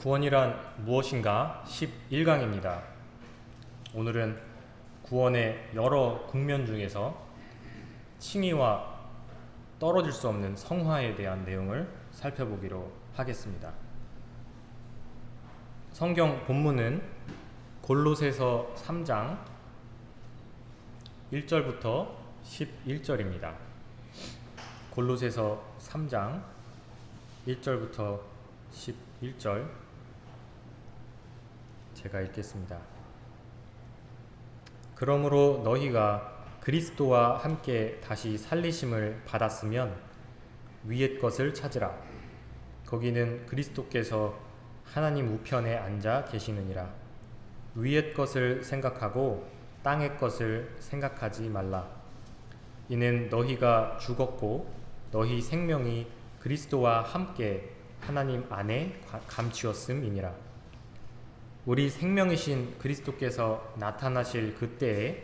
구원이란 무엇인가 11강입니다. 오늘은 구원의 여러 국면 중에서 칭의와 떨어질 수 없는 성화에 대한 내용을 살펴보기로 하겠습니다. 성경 본문은 골로새서 3장 1절부터 11절입니다. 골로새서 3장 1절부터 11절 제가 읽겠습니다. 그러므로 너희가 그리스도와 함께 다시 살리심을 받았으면 위의 것을 찾으라. 거기는 그리스도께서 하나님 우편에 앉아 계시느니라. 위의 것을 생각하고 땅의 것을 생각하지 말라. 이는 너희가 죽었고 너희 생명이 그리스도와 함께 하나님 안에 감추었음이니라. 우리 생명이신 그리스도께서 나타나실 그때에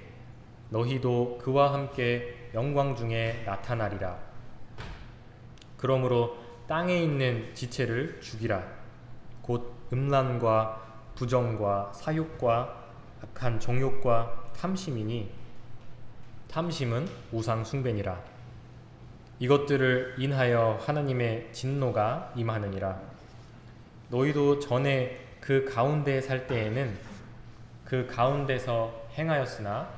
너희도 그와 함께 영광 중에 나타나리라. 그러므로 땅에 있는 지체를 죽이라. 곧 음란과 부정과 사욕과 악한 정욕과 탐심이니 탐심은 우상 숭배니라. 이것들을 인하여 하나님의 진노가 임하느니라. 너희도 전에 그 가운데 살 때에는 그 가운데서 행하였으나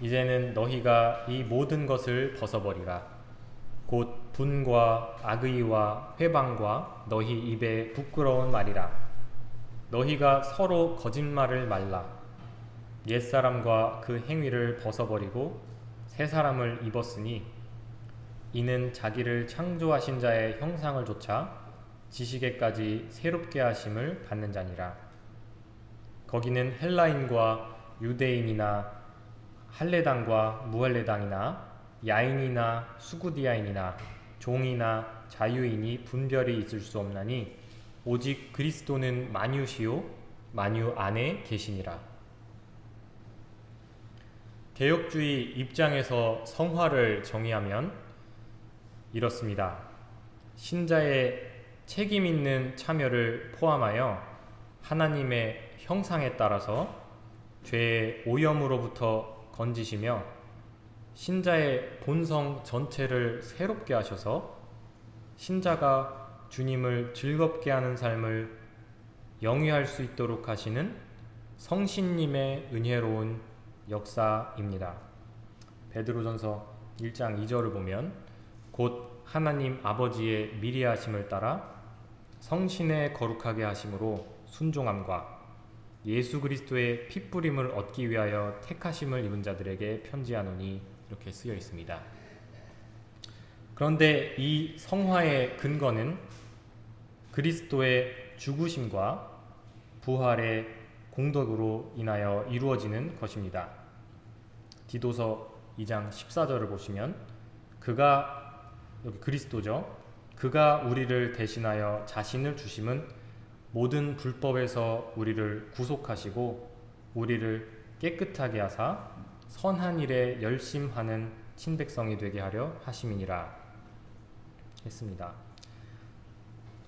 이제는 너희가 이 모든 것을 벗어버리라. 곧 분과 악의와 회방과 너희 입에 부끄러운 말이라. 너희가 서로 거짓말을 말라. 옛사람과 그 행위를 벗어버리고 새 사람을 입었으니 이는 자기를 창조하신 자의 형상을 조차 지식에까지 새롭게 하심을 받는 자니라. 거기는 헬라인과 유대인이나 할례당과 무할례당이나 야인이나 수구디아인이나 종이나 자유인이 분별이 있을 수 없나니 오직 그리스도는 만유시요 만유 안에 계시니라. 개혁주의 입장에서 성화를 정의하면 이렇습니다. 신자의 책임 있는 참여를 포함하여 하나님의 형상에 따라서 죄의 오염으로부터 건지시며 신자의 본성 전체를 새롭게 하셔서 신자가 주님을 즐겁게 하는 삶을 영위할 수 있도록 하시는 성신님의 은혜로운 역사입니다. 베드로전서 1장 2절을 보면 곧 하나님 아버지의 미리 하심을 따라 성신의 거룩하게 하심으로 순종함과 예수 그리스도의 핏부림을 얻기 위하여 택하심을 입은 자들에게 편지하노니 이렇게 쓰여 있습니다. 그런데 이 성화의 근거는 그리스도의 죽으심과 부활의 공덕으로 인하여 이루어지는 것입니다. 디도서 2장 14절을 보시면 그가 여기 그리스도죠. 그가 우리를 대신하여 자신을 주심은 모든 불법에서 우리를 구속하시고 우리를 깨끗하게 하사 선한 일에 열심하는 친백성이 되게 하려 하심이니라 했습니다.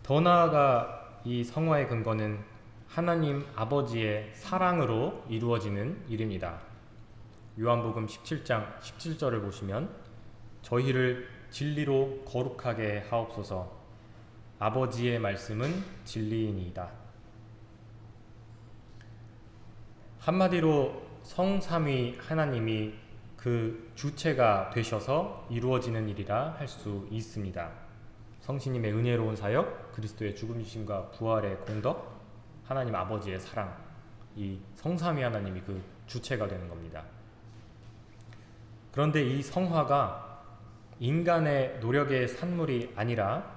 더 나아가 이 성화의 근거는 하나님 아버지의 사랑으로 이루어지는 일입니다. 요한복음 17장 17절을 보시면 저희를 진리로 거룩하게 하옵소서 아버지의 말씀은 진리이니이다. 한마디로 성삼위 하나님이 그 주체가 되셔서 이루어지는 일이라 할 수 있습니다. 성신님의 은혜로운 사역, 그리스도의 죽음이심과 부활의 공덕, 하나님 아버지의 사랑, 이 성삼위 하나님이 그 주체가 되는 겁니다. 그런데 이 성화가 인간의 노력의 산물이 아니라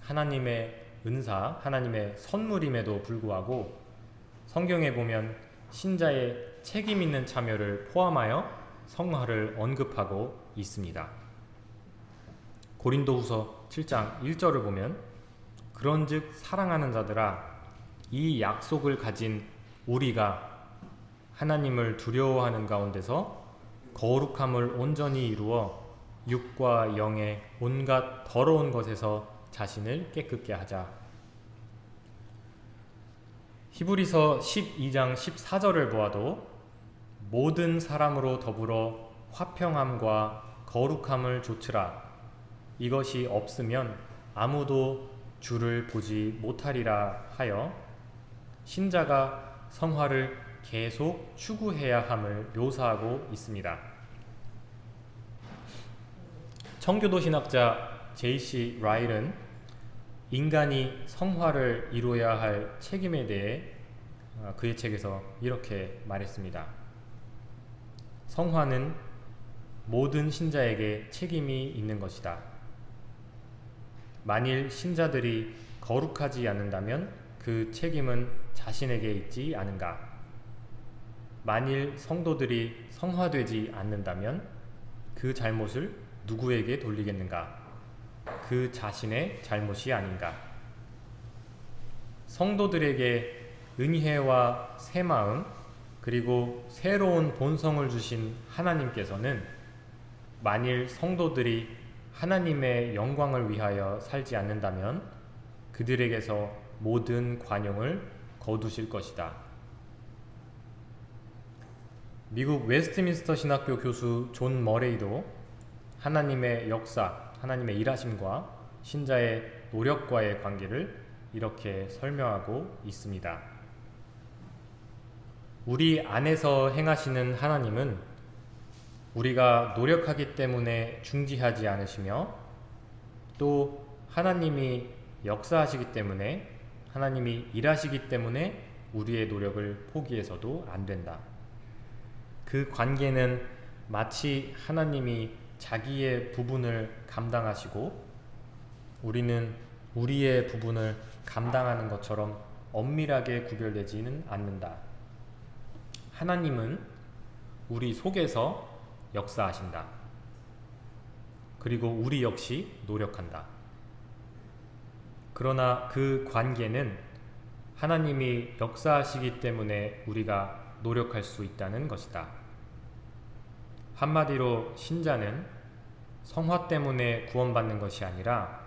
하나님의 은사, 하나님의 선물임에도 불구하고 성경에 보면 신자의 책임 있는 참여를 포함하여 성화를 언급하고 있습니다. 고린도후서 7장 1절을 보면 그런즉 사랑하는 자들아 이 약속을 가진 우리가 하나님을 두려워하는 가운데서 거룩함을 온전히 이루어 육과 영의 온갖 더러운 것에서 자신을 깨끗게 하자. 히브리서 12장 14절을 보아도 모든 사람으로 더불어 화평함과 거룩함을 조치라 이것이 없으면 아무도 주를 보지 못하리라 하여 신자가 성화를 계속 추구해야 함을 묘사하고 있습니다. 청교도 신학자 J.C. 라일은 인간이 성화를 이루어야 할 책임에 대해 어, 그의 책에서 이렇게 말했습니다. 성화는 모든 신자에게 책임이 있는 것이다. 만일 신자들이 거룩하지 않는다면 그 책임은 자신에게 있지 않은가? 만일 성도들이 성화되지 않는다면 그 잘못을 누구에게 돌리겠는가? 그 자신의 잘못이 아닌가? 성도들에게 은혜와 새 마음 그리고 새로운 본성을 주신 하나님께서는 만일 성도들이 하나님의 영광을 위하여 살지 않는다면 그들에게서 모든 관용을 거두실 것이다. 미국 웨스트민스터 신학교 교수 존 머레이도 하나님의 역사, 하나님의 일하심과 신자의 노력과의 관계를 이렇게 설명하고 있습니다. 우리 안에서 행하시는 하나님은 우리가 노력하기 때문에 중지하지 않으시며 또 하나님이 역사하시기 때문에 하나님이 일하시기 때문에 우리의 노력을 포기해서도 안 된다. 그 관계는 마치 하나님이 자기의 부분을 감당하시고 우리는 우리의 부분을 감당하는 것처럼 엄밀하게 구별되지는 않는다. 하나님은 우리 속에서 역사하신다. 그리고 우리 역시 노력한다. 그러나 그 관계는 하나님이 역사하시기 때문에 우리가 노력할 수 있다는 것이다. 한마디로 신자는 성화 때문에 구원받는 것이 아니라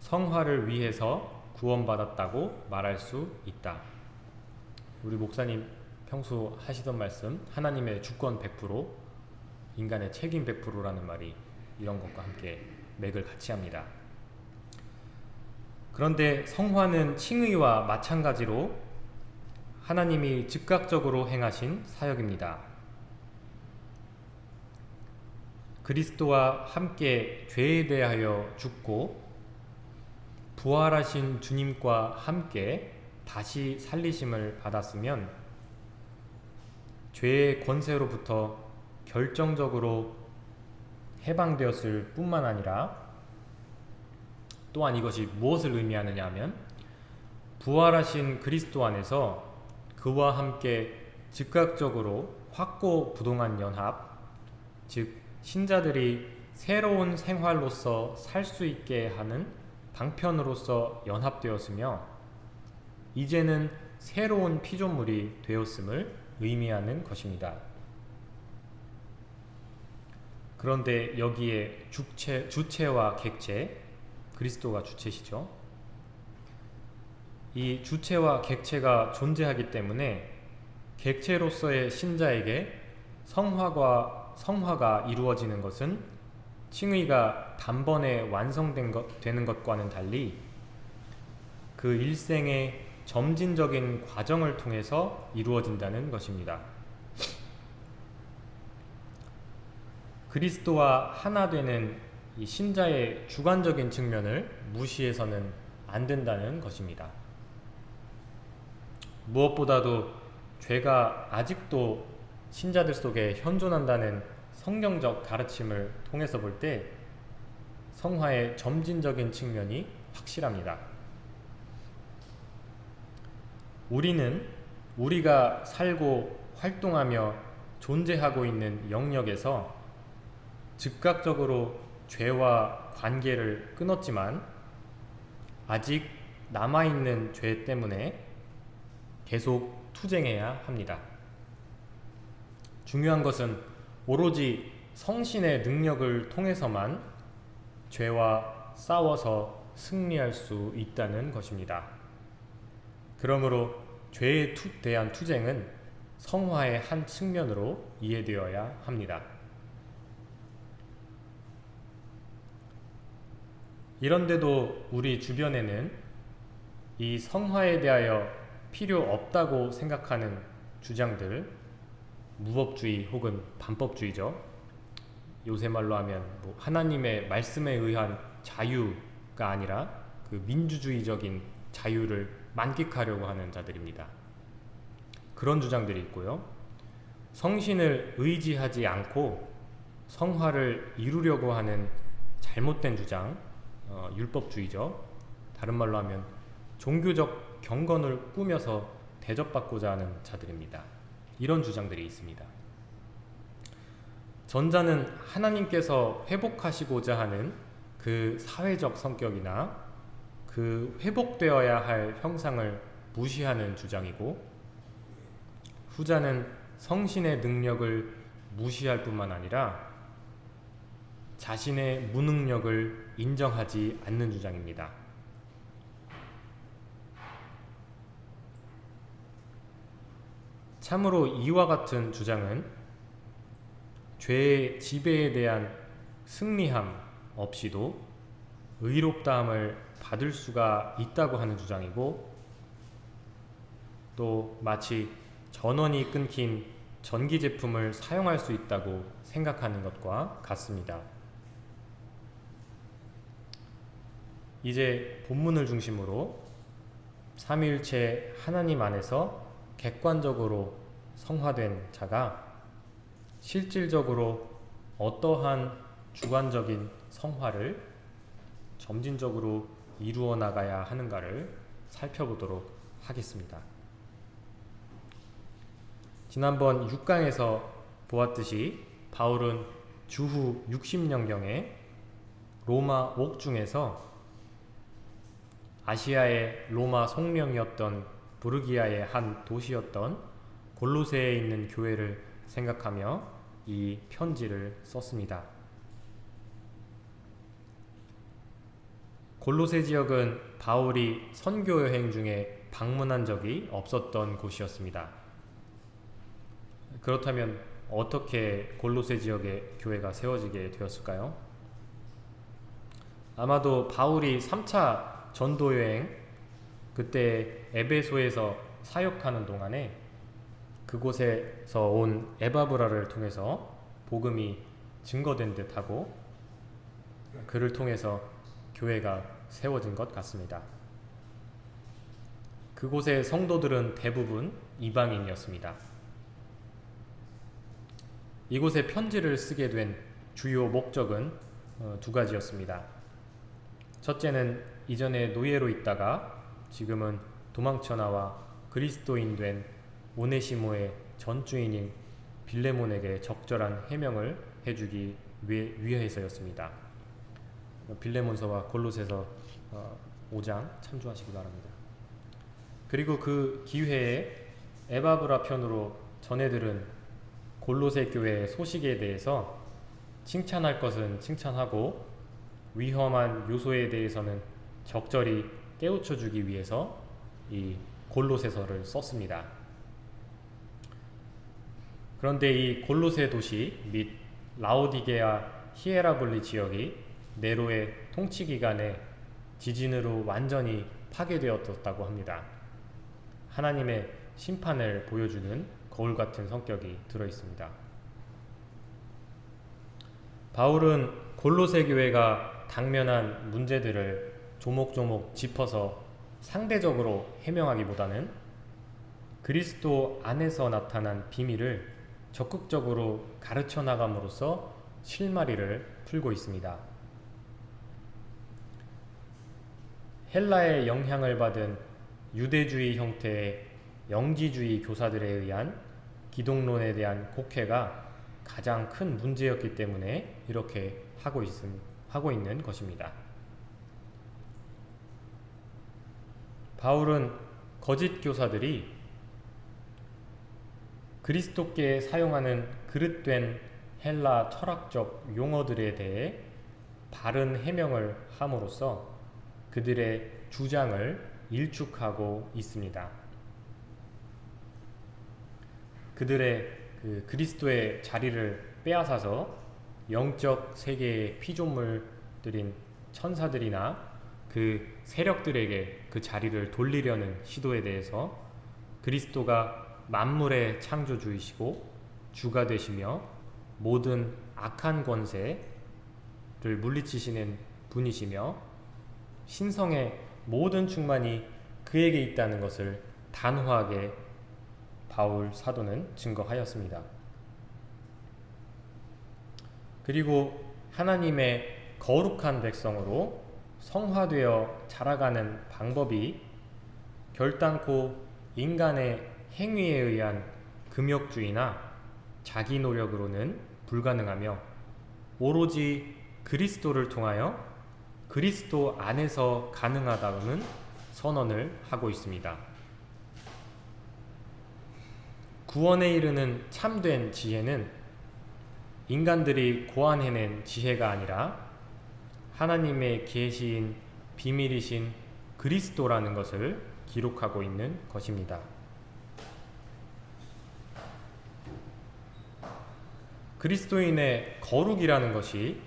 성화를 위해서 구원받았다고 말할 수 있다. 우리 목사님 평소 하시던 말씀 하나님의 주권 100% 인간의 책임 100%라는 말이 이런 것과 함께 맥을 같이 합니다. 그런데 성화는 칭의와 마찬가지로 하나님이 즉각적으로 행하신 사역입니다. 그리스도와 함께 죄에 대하여 죽고 부활하신 주님과 함께 다시 살리심을 받았으면 죄의 권세로부터 결정적으로 해방되었을 뿐만 아니라 또한 이것이 무엇을 의미하느냐 하면 부활하신 그리스도 안에서 그와 함께 즉각적으로 확고 부동한 연합 즉 신자들이 새로운 생활로서 살 수 있게 하는 방편으로서 연합되었으며 이제는 새로운 피조물이 되었음을 의미하는 것입니다. 그런데 여기에 주체, 주체와 객체, 그리스도가 주체시죠. 이 주체와 객체가 존재하기 때문에 객체로서의 신자에게 성화가, 성화가 이루어지는 것은 칭의가 단번에 완성된 것, 되는 것과는 달리 그 일생의 점진적인 과정을 통해서 이루어진다는 것입니다. 그리스도와 하나 되는 이 신자의 주관적인 측면을 무시해서는 안 된다는 것입니다. 무엇보다도 죄가 아직도 신자들 속에 현존한다는 성경적 가르침을 통해서 볼 때 성화의 점진적인 측면이 확실합니다. 우리는 우리가 살고 활동하며 존재하고 있는 영역에서 즉각적으로 죄와 관계를 끊었지만 아직 남아있는 죄 때문에 계속 투쟁해야 합니다. 중요한 것은 오로지 성신의 능력을 통해서만 죄와 싸워서 승리할 수 있다는 것입니다. 그러므로 죄에 투, 대한 투쟁은 성화의 한 측면으로 이해되어야 합니다. 이런데도 우리 주변에는 이 성화에 대하여 필요 없다고 생각하는 주장들, 무법주의 혹은 반법주의죠. 요새 말로 하면 뭐 하나님의 말씀에 의한 자유가 아니라 그 민주주의적인 자유를 만끽하려고 하는 자들입니다. 그런 주장들이 있고요. 성신을 의지하지 않고 성화를 이루려고 하는 잘못된 주장, 어, 율법주의죠. 다른 말로 하면 종교적 경건을 꾸며서 대접받고자 하는 자들입니다. 이런 주장들이 있습니다. 전자는 하나님께서 회복하시고자 하는 그 사회적 성격이나 그 회복되어야 할 형상을 무시하는 주장이고 후자는 성신의 능력을 무시할 뿐만 아니라 자신의 무능력을 인정하지 않는 주장입니다. 참으로 이와 같은 주장은 죄의 지배에 대한 승리함 없이도 의롭다함을 받을 수가 있다고 하는 주장이고 또 마치 전원이 끊긴 전기 제품을 사용할 수 있다고 생각하는 것과 같습니다. 이제 본문을 중심으로 삼위일체 하나님 안에서 객관적으로 성화된 자가 실질적으로 어떠한 주관적인 성화를 점진적으로 이루어 나가야 하는가를 살펴보도록 하겠습니다. 지난번 6강에서 보았듯이 바울은 주후 60년경에 로마 옥중에서 아시아의 로마 송령이었던 부르기아의 한 도시였던 골로새에 있는 교회를 생각하며 이 편지를 썼습니다. 골로새 지역은 바울이 선교 여행 중에 방문한 적이 없었던 곳이었습니다. 그렇다면 어떻게 골로새 지역에 교회가 세워지게 되었을까요? 아마도 바울이 3차 전도 여행 그때 에베소에서 사역하는 동안에 그곳에서 온 에바브라를 통해서 복음이 증거된 듯하고 그를 통해서 교회가 세워진 것 같습니다. 그곳의 성도들은 대부분 이방인이었습니다. 이곳에 편지를 쓰게 된 주요 목적은 어, 두 가지였습니다. 첫째는 이전에 노예로 있다가 지금은 도망쳐 나와 그리스도인 된 오네시모의 전주인인 빌레몬에게 적절한 해명을 해주기 위해서였습니다. 빌레몬서와 골로새서 5장 어, 참조하시기 바랍니다. 그리고 그 기회에 에바브라 편으로 전해들은 골로새 교회의 소식에 대해서 칭찬할 것은 칭찬하고 위험한 요소에 대해서는 적절히 깨우쳐 주기 위해서 이 골로새서를 썼습니다. 그런데 이 골로새 도시 및 라오디게아 히에라블리 지역이 네로의 통치 기간에 지진으로 완전히 파괴되었다고 합니다. 하나님의 심판을 보여주는 거울 같은 성격이 들어 있습니다. 바울은 골로새 교회가 당면한 문제들을 조목조목 짚어서 상대적으로 해명하기보다는 그리스도 안에서 나타난 비밀을 적극적으로 가르쳐 나감으로써 실마리를 풀고 있습니다. 헬라의 영향을 받은 유대주의 형태의 영지주의 교사들에 의한 기독론에 대한 곡해가 가장 큰 문제였기 때문에 이렇게 하고, 있음, 하고 있는 것입니다. 바울은 거짓 교사들이 그리스도께 사용하는 그릇된 헬라 철학적 용어들에 대해 바른 해명을 함으로써 그들의 주장을 일축하고 있습니다. 그들의 그 그리스도의 자리를 빼앗아서 영적 세계의 피조물들인 천사들이나 그 세력들에게 그 자리를 돌리려는 시도에 대해서 그리스도가 만물의 창조주이시고 주가 되시며 모든 악한 권세를 물리치시는 분이시며 신성의 모든 충만이 그에게 있다는 것을 단호하게 바울 사도는 증거하였습니다. 그리고 하나님의 거룩한 백성으로 성화되어 자라가는 방법이 결단코 인간의 행위에 의한 금욕주의나 자기 노력으로는 불가능하며 오로지 그리스도를 통하여 그리스도 안에서 가능하다는 선언을 하고 있습니다. 구원에 이르는 참된 지혜는 인간들이 고안해낸 지혜가 아니라 하나님의 계시인 비밀이신 그리스도라는 것을 기록하고 있는 것입니다. 그리스도인의 거룩이라는 것이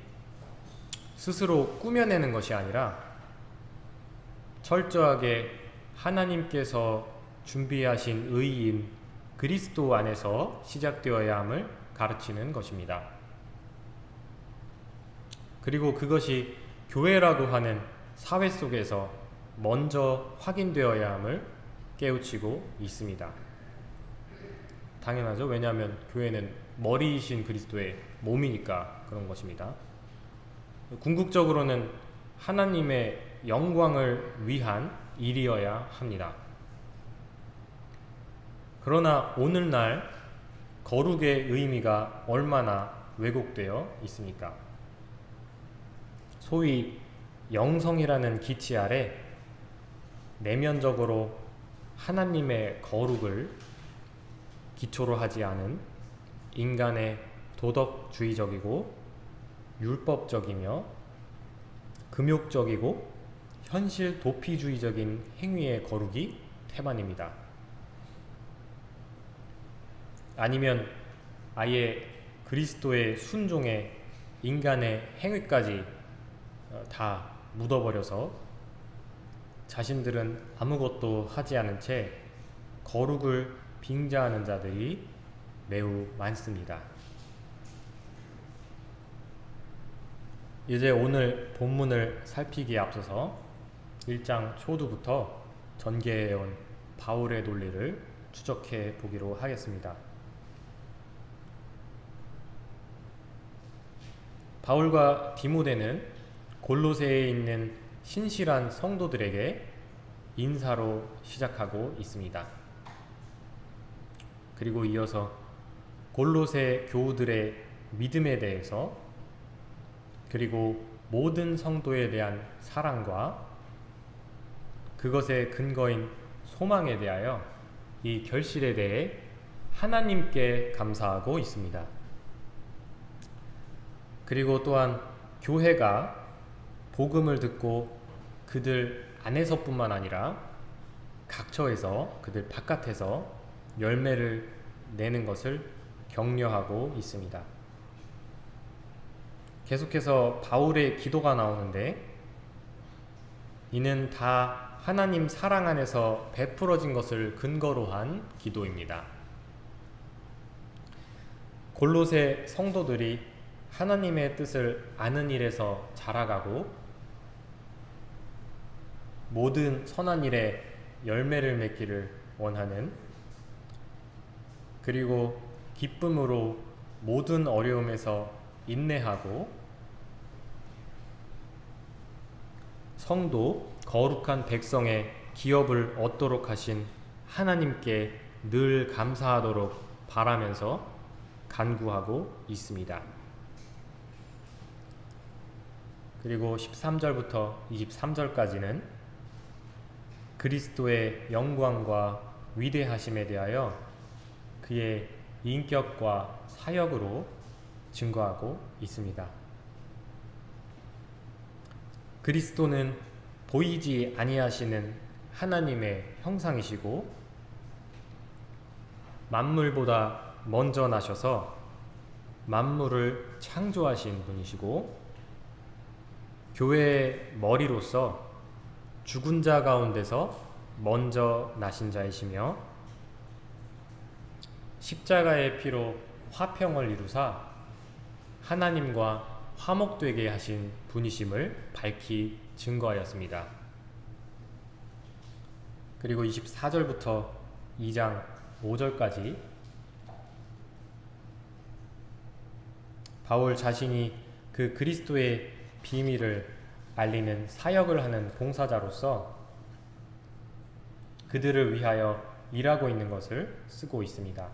스스로 꾸며내는 것이 아니라 철저하게 하나님께서 준비하신 의인 그리스도 안에서 시작되어야 함을 가르치는 것입니다. 그리고 그것이 교회라고 하는 사회 속에서 먼저 확인되어야 함을 깨우치고 있습니다. 당연하죠. 왜냐하면 교회는 머리이신 그리스도의 몸이니까 그런 것입니다. 궁극적으로는 하나님의 영광을 위한 일이어야 합니다. 그러나 오늘날 거룩의 의미가 얼마나 왜곡되어 있습니까? 소위 영성이라는 기치 아래 내면적으로 하나님의 거룩을 기초로 하지 않은 인간의 도덕주의적이고 율법적이며 금욕적이고 현실 도피주의적인 행위의 거룩이 태반입니다. 아니면 아예 그리스도의 순종에 인간의 행위까지 어, 다 묻어버려서 자신들은 아무것도 하지 않은 채 거룩을 빙자하는 자들이 매우 많습니다. 이제 오늘 본문을 살피기에 앞서서 1장 초두부터 전개해온 바울의 논리를 추적해 보기로 하겠습니다. 바울과 디모데는 골로새에 있는 신실한 성도들에게 인사로 시작하고 있습니다. 그리고 이어서 골로새 교우들의 믿음에 대해서 그리고 모든 성도에 대한 사랑과 그것의 근거인 소망에 대하여 이 결실에 대해 하나님께 감사하고 있습니다. 그리고 또한 교회가 복음을 듣고 그들 안에서뿐만 아니라 각처에서 그들 바깥에서 열매를 내는 것을 격려하고 있습니다. 계속해서 바울의 기도가 나오는데 이는 다 하나님 사랑 안에서 베풀어진 것을 근거로 한 기도입니다. 골로새 성도들이 하나님의 뜻을 아는 일에서 자라가고 모든 선한 일에 열매를 맺기를 원하는 그리고 기쁨으로 모든 어려움에서 인내하고 성도 거룩한 백성의 기업을 얻도록 하신 하나님께 늘 감사하도록 바라면서 간구하고 있습니다. 그리고 13절부터 23절까지는 그리스도의 영광과 위대하심에 대하여 그의 인격과 사역으로 증거하고 있습니다. 그리스도는 보이지 아니하시는 하나님의 형상이시고 만물보다 먼저 나셔서 만물을 창조하신 분이시고 교회의 머리로서 죽은 자 가운데서 먼저 나신 자이시며 십자가의 피로 화평을 이루사 하나님과 화목되게 하신 분이심을 밝히 증거하였습니다. 그리고 24절부터 2장 5절까지 바울 자신이 그 그리스도의 비밀을 알리는 사역을 하는 봉사자로서 그들을 위하여 일하고 있는 것을 쓰고 있습니다.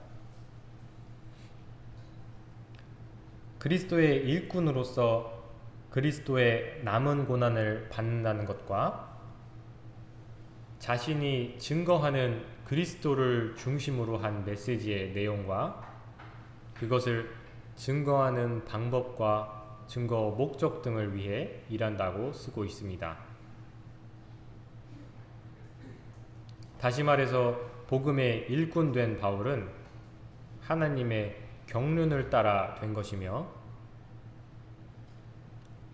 그리스도의 일꾼으로서 그리스도의 남은 고난을 받는다는 것과 자신이 증거하는 그리스도를 중심으로 한 메시지의 내용과 그것을 증거하는 방법과 증거 목적 등을 위해 일한다고 쓰고 있습니다. 다시 말해서 복음의 일꾼 된 바울은 하나님의 경륜을 따라 된 것이며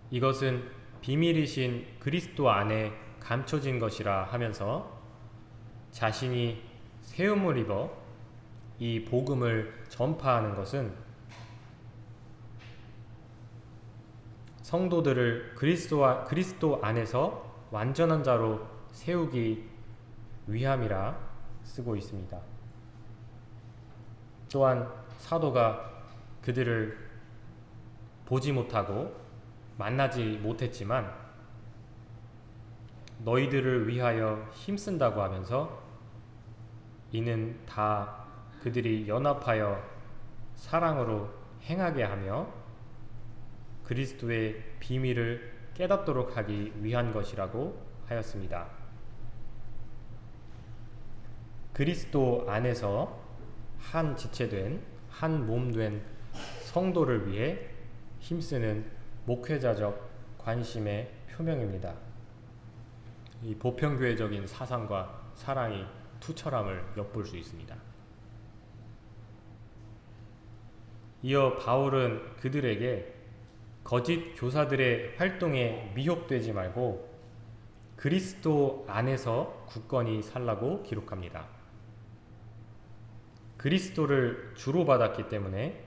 이것은 비밀이신 그리스도 안에 감춰진 것이라 하면서 자신이 세움을 입어 이 복음을 전파하는 것은 성도들을 그리스도와 그리스도 안에서 완전한 자로 세우기 위함이라 쓰고 있습니다. 또한 사도가 그들을 보지 못하고 만나지 못했지만 너희들을 위하여 힘쓴다고 하면서 이는 다 그들이 연합하여 사랑으로 행하게 하며 그리스도의 비밀을 깨닫도록 하기 위한 것이라고 하였습니다. 그리스도 안에서 한 지체된 한 몸 된 성도를 위해 힘쓰는 목회자적 관심의 표명입니다. 이 보편교회적인 사상과 사랑이 투철함을 엿볼 수 있습니다. 이어 바울은 그들에게 거짓 교사들의 활동에 미혹되지 말고 그리스도 안에서 굳건히 살라고 기록합니다. 그리스도를 주로 받았기 때문에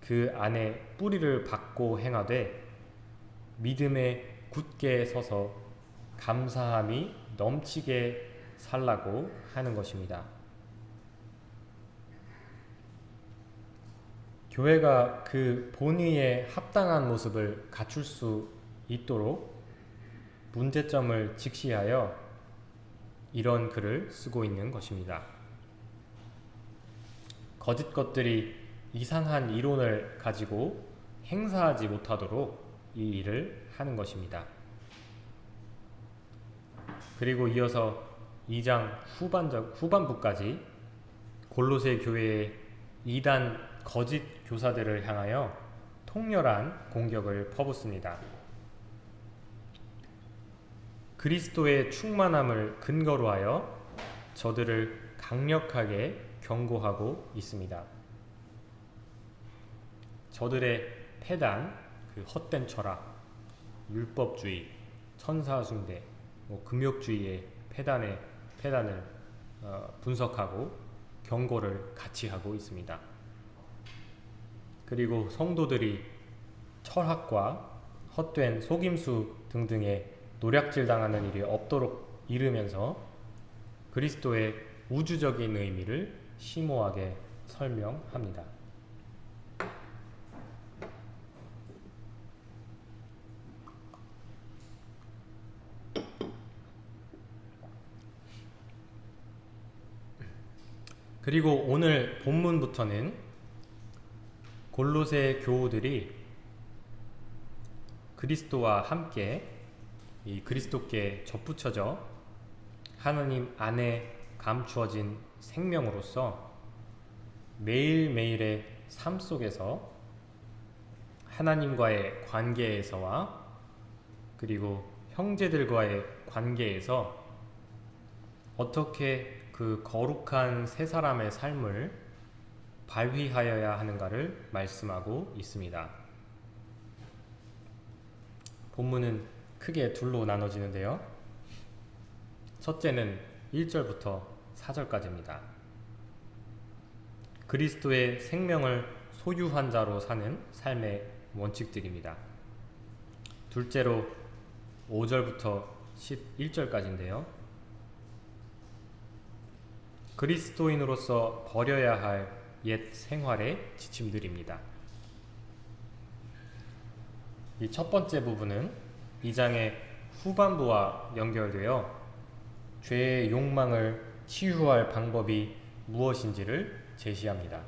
그 안에 뿌리를 받고 행하되 믿음에 굳게 서서 감사함이 넘치게 살라고 하는 것입니다. 교회가 그 본의에 합당한 모습을 갖출 수 있도록 문제점을 직시하여 이런 글을 쓰고 있는 것입니다. 거짓 것들이 이상한 이론을 가지고 행사하지 못하도록 이 일을 하는 것입니다. 그리고 이어서 2장 후반적, 후반부까지 골로새 교회의 이단 거짓 교사들을 향하여 통렬한 공격을 퍼붓습니다. 그리스도의 충만함을 근거로 하여 저들을 강력하게 경고하고 있습니다. 저들의 폐단, 그 헛된 철학, 율법주의, 천사숭배, 뭐 금욕주의의 폐단의 폐단을 어, 분석하고 경고를 같이 하고 있습니다. 그리고 성도들이 철학과 헛된 속임수 등등의 노략질 당하는 일이 없도록 이르면서 그리스도의 우주적인 의미를 심오하게 설명합니다. 그리고 오늘 본문부터는 골로새 교우들이 그리스도와 함께 이 그리스도께 접붙여져 하나님 안에 감추어진 생명으로서 매일매일의 삶 속에서 하나님과의 관계에서와 그리고 형제들과의 관계에서 어떻게 그 거룩한 세 사람의 삶을 발휘하여야 하는가를 말씀하고 있습니다. 본문은 크게 둘로 나눠지는데요. 첫째는 1절부터 4절까지입니다. 그리스도의 생명을 소유한 자로 사는 삶의 원칙들입니다. 둘째로 5절부터 11절까지인데요. 그리스도인으로서 버려야 할 옛 생활의 지침들입니다. 이 첫 번째 부분은 이 장의 후반부와 연결되어 죄의 욕망을 치유할 방법이 무엇인지를 제시합니다.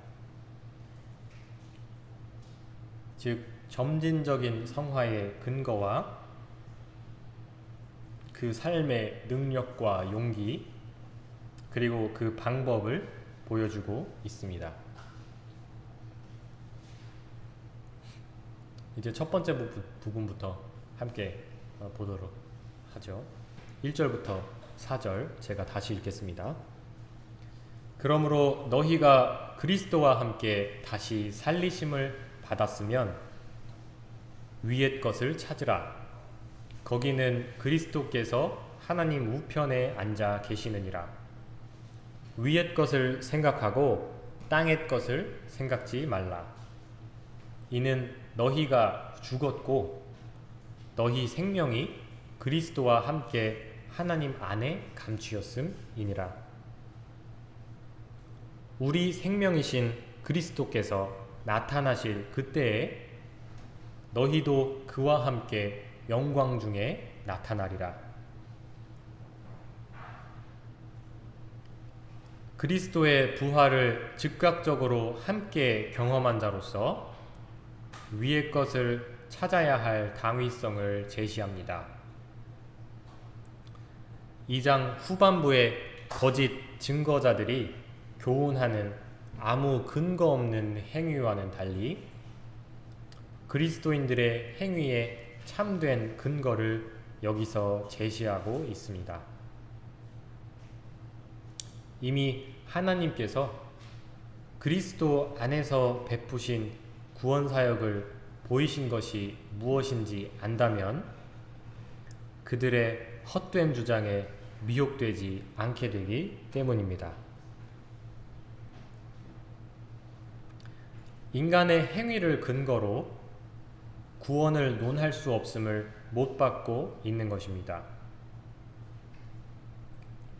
즉 점진적인 성화의 근거와 그 삶의 능력과 용기 그리고 그 방법을 보여주고 있습니다. 이제 첫 번째 부 분부터 함께 어, 보도록 하죠. 1절부터 4절 제가 다시 읽겠습니다. 그러므로 너희가 그리스도와 함께 다시 살리심을 받았으면 위의 것을 찾으라. 거기는 그리스도께서 하나님 우편에 앉아 계시느니라. 위의 것을 생각하고 땅의 것을 생각지 말라. 이는 너희가 죽었고 너희 생명이 그리스도와 함께 하나님 안에 감추었음이니라. 우리 생명이신 그리스도께서 나타나실 그때에 너희도 그와 함께 영광 중에 나타나리라. 그리스도의 부활을 즉각적으로 함께 경험한 자로서 위의 것을 찾아야 할 당위성을 제시합니다. 2장 후반부의 거짓 증거자들이 교훈하는 아무 근거 없는 행위와는 달리 그리스도인들의 행위에 참된 근거를 여기서 제시하고 있습니다. 이미 하나님께서 그리스도 안에서 베푸신 구원 사역을 보이신 것이 무엇인지 안다면 그들의 헛된 주장에 미혹되지 않게 되기 때문입니다. 인간의 행위를 근거로 구원을 논할 수 없음을 못 받고 있는 것입니다.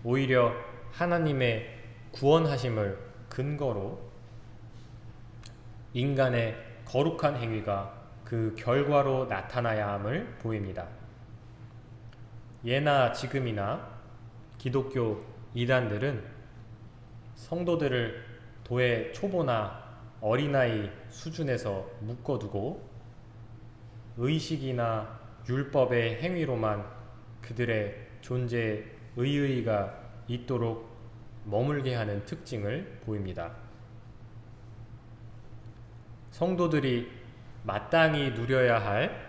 오히려 하나님의 구원하심을 근거로 인간의 거룩한 행위가 그 결과로 나타나야 함을 보입니다. 예나 지금이나 기독교 이단들은 성도들을 도의 초보나 어린아이 수준에서 묶어두고 의식이나 율법의 행위로만 그들의 존재 의의가 있도록 머물게 하는 특징을 보입니다. 성도들이 마땅히 누려야 할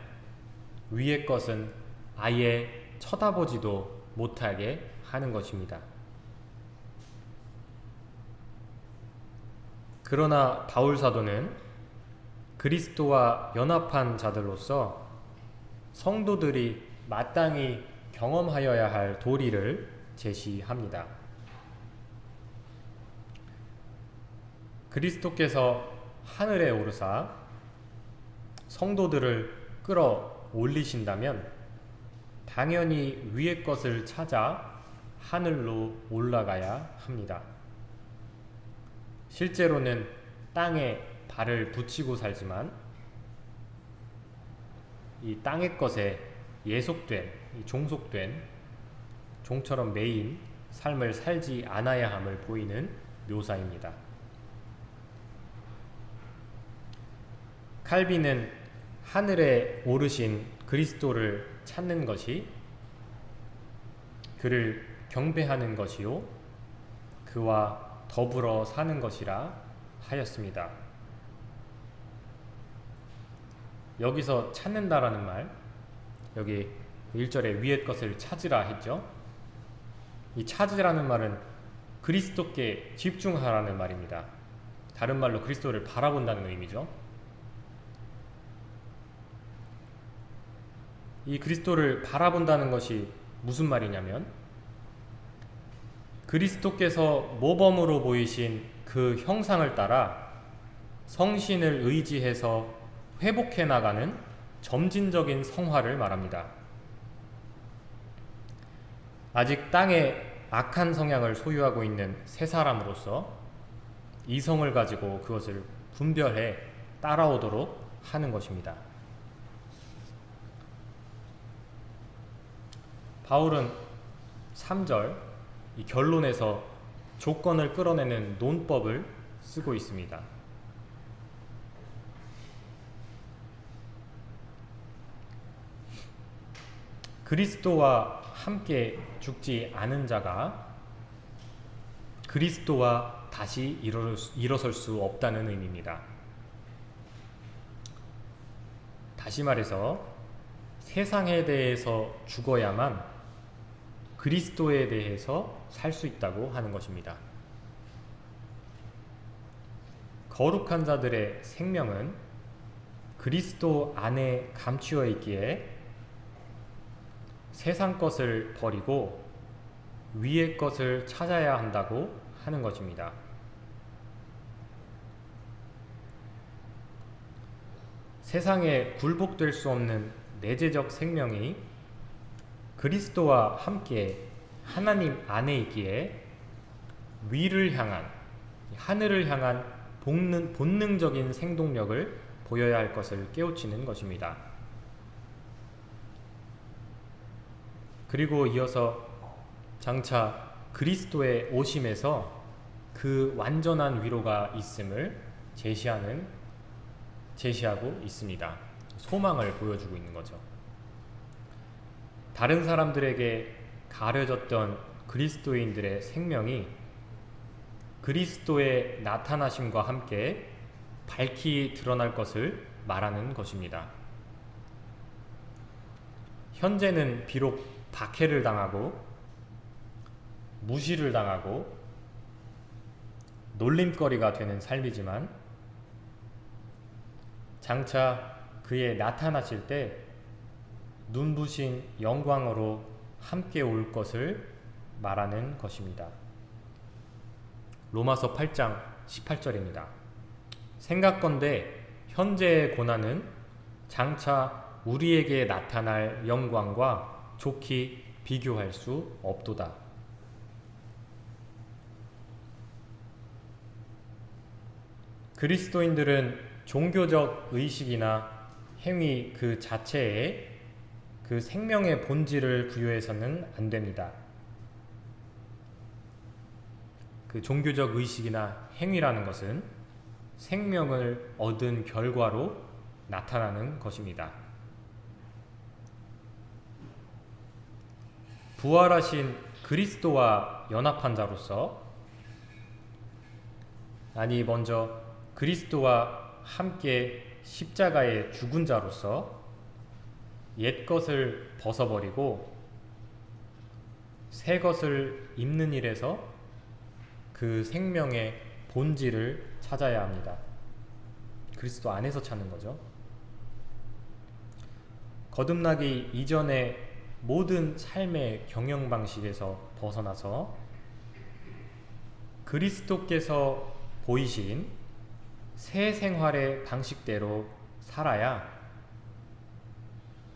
위의 것은 아예 쳐다보지도 못하게 하는 것입니다. 그러나 바울 사도는 그리스도와 연합한 자들로서 성도들이 마땅히 경험하여야 할 도리를 제시합니다. 그리스도께서 하늘에 오르사 성도들을 끌어 올리신다면 당연히 위의 것을 찾아 하늘로 올라가야 합니다. 실제로는 땅에 발을 붙이고 살지만 이 땅의 것에 예속된, 종속된 종처럼 매인 삶을 살지 않아야 함을 보이는 묘사입니다. 칼빈은 하늘에 오르신 그리스도를 찾는 것이 그를 경배하는 것이요 그와 더불어 사는 것이라 하였습니다. 여기서 찾는다라는 말, 여기 1절에 위의 것을 찾으라 했죠. 이 찾으라는 말은 그리스도께 집중하라는 말입니다. 다른 말로 그리스도를 바라본다는 의미죠. 이 그리스도를 바라본다는 것이 무슨 말이냐면 그리스도께서 모범으로 보이신 그 형상을 따라 성신을 의지해서 회복해 나가는 점진적인 성화를 말합니다. 아직 땅에 악한 성향을 소유하고 있는 새 사람으로서 이성을 가지고 그것을 분별해 따라오도록 하는 것입니다. 바울은 3절 이 결론에서 조건을 끌어내는 논법을 쓰고 있습니다. 그리스도와 함께 죽지 않은 자가 그리스도와 다시 일어설 수 없다는 의미입니다. 다시 말해서 세상에 대해서 죽어야만 그리스도에 대해서 살 수 있다고 하는 것입니다. 거룩한 자들의 생명은 그리스도 안에 감추어 있기에 세상 것을 버리고 위의 것을 찾아야 한다고 하는 것입니다. 세상에 굴복될 수 없는 내재적 생명이 그리스도와 함께 하나님 안에 있기에 위를 향한 하늘을 향한 본능, 본능적인 생동력을 보여야 할 것을 깨우치는 것입니다. 그리고 이어서 장차 그리스도의 오심에서 그 완전한 위로가 있음을 제시하는 제시하고 있습니다. 소망을 보여주고 있는 거죠. 다른 사람들에게 가려졌던 그리스도인들의 생명이 그리스도의 나타나심과 함께 밝히 드러날 것을 말하는 것입니다. 현재는 비록 박해를 당하고 무시를 당하고 놀림거리가 되는 삶이지만 장차 그의 나타나실 때 눈부신 영광으로 함께 올 것을 말하는 것입니다. 로마서 8장 18절입니다. 생각건대 현재의 고난은 장차 우리에게 나타날 영광과 좋게 비교할 수 없도다. 그리스도인들은 종교적 의식이나 행위 그 자체에 그 생명의 본질을 부여해서는 안 됩니다. 그 종교적 의식이나 행위라는 것은 생명을 얻은 결과로 나타나는 것입니다. 부활하신 그리스도와 연합한 자로서 아니 먼저 그리스도와 함께 십자가에 죽은 자로서 옛 것을 벗어버리고 새 것을 입는 일에서 그 생명의 본질을 찾아야 합니다. 그리스도 안에서 찾는 거죠. 거듭나기 이전의 모든 삶의 경영 방식에서 벗어나서 그리스도께서 보이신 새 생활의 방식대로 살아야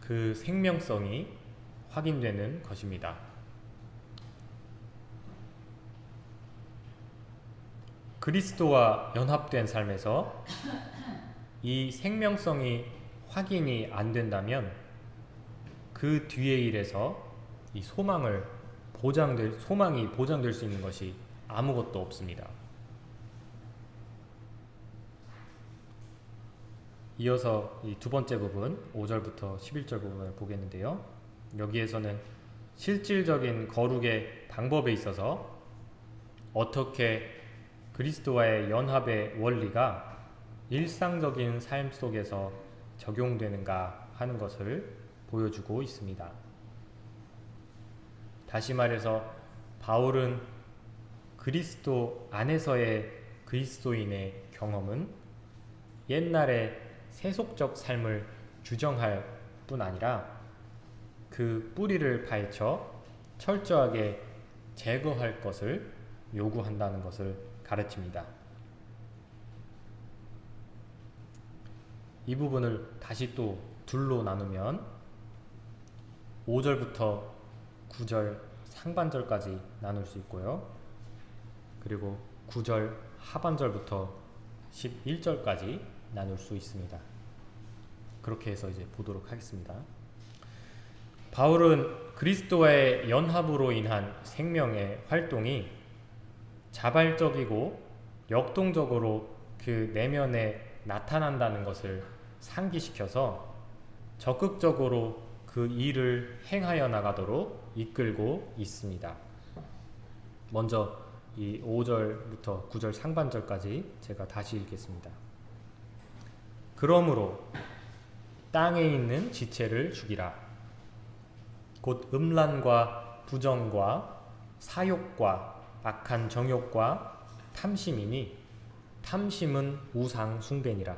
그 생명성이 확인되는 것입니다. 그리스도와 연합된 삶에서 이 생명성이 확인이 안 된다면 그 뒤의 일에서 이 소망을 보장될 소망이 보장될 수 있는 것이 아무것도 없습니다. 이어서 이 두 번째 부분 5절부터 11절 부분을 보겠는데요. 여기에서는 실질적인 거룩의 방법에 있어서 어떻게 그리스도와의 연합의 원리가 일상적인 삶 속에서 적용되는가 하는 것을 보여주고 있습니다. 다시 말해서 바울은 그리스도 안에서의 그리스도인의 경험은 옛날의 세속적 삶을 규정할 뿐 아니라 그 뿌리를 파헤쳐 철저하게 제거할 것을 요구한다는 것을 가르칩니다. 이 부분을 다시 또 둘로 나누면 5절부터 9절 상반절까지 나눌 수 있고요. 그리고 9절 하반절부터 11절까지 나눌 수 있습니다. 그렇게 해서 이제 보도록 하겠습니다. 바울은 그리스도와의 연합으로 인한 생명의 활동이 자발적이고 역동적으로 그 내면에 나타난다는 것을 상기시켜서 적극적으로 그 일을 행하여 나가도록 이끌고 있습니다. 먼저 이 5절부터 9절 상반절까지 제가 다시 읽겠습니다. 그러므로 땅에 있는 지체를 죽이라. 곧 음란과 부정과 사욕과 악한 정욕과 탐심이니 탐심은 우상 숭배니라.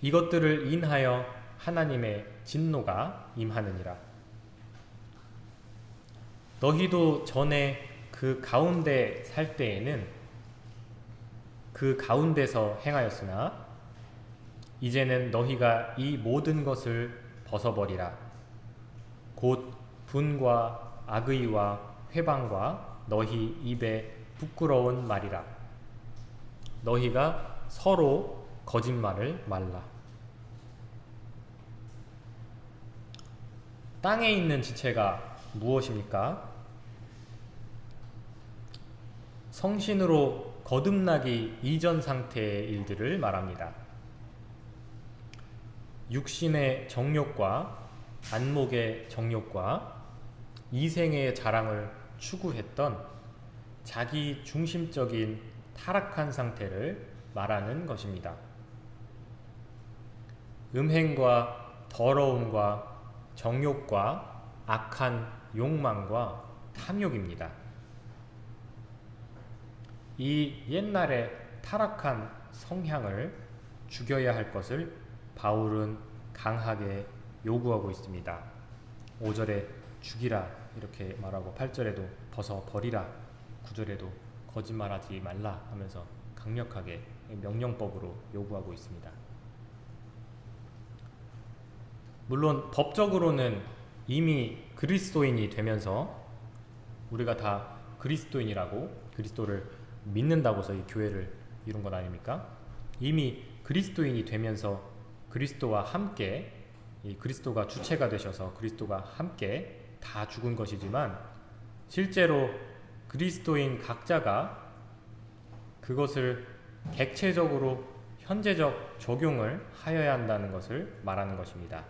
이것들을 인하여 하나님의 진노가 임하느니라. 너희도 전에 그 가운데 살 때에는 그 가운데서 행하였으나 이제는 너희가 이 모든 것을 벗어버리라. 곧 분과 악의와 회방과 너희 입에 부끄러운 말이라. 너희가 서로 거짓말을 말라. 땅에 있는 지체가 무엇입니까? 성신으로 거듭나기 이전 상태의 일들을 말합니다. 육신의 정욕과 안목의 정욕과 이생의 자랑을 추구했던 자기 중심적인 타락한 상태를 말하는 것입니다. 음행과 더러움과 정욕과 악한 욕망과 탐욕입니다. 이 옛날의 타락한 성향을 죽여야 할 것을 바울은 강하게 요구하고 있습니다. 5절에 죽이라 이렇게 말하고 8절에도 벗어 버리라 9절에도 거짓말하지 말라 하면서 강력하게 명령법으로 요구하고 있습니다. 물론 법적으로는 이미 그리스도인이 되면서 우리가 다 그리스도인이라고 그리스도를 믿는다고서 이 교회를 이룬 것 아닙니까? 이미 그리스도인이 되면서 그리스도와 함께 이 그리스도가 주체가 되셔서 그리스도가 함께 다 죽은 것이지만 실제로 그리스도인 각자가 그것을 객체적으로 현재적 적용을 하여야 한다는 것을 말하는 것입니다.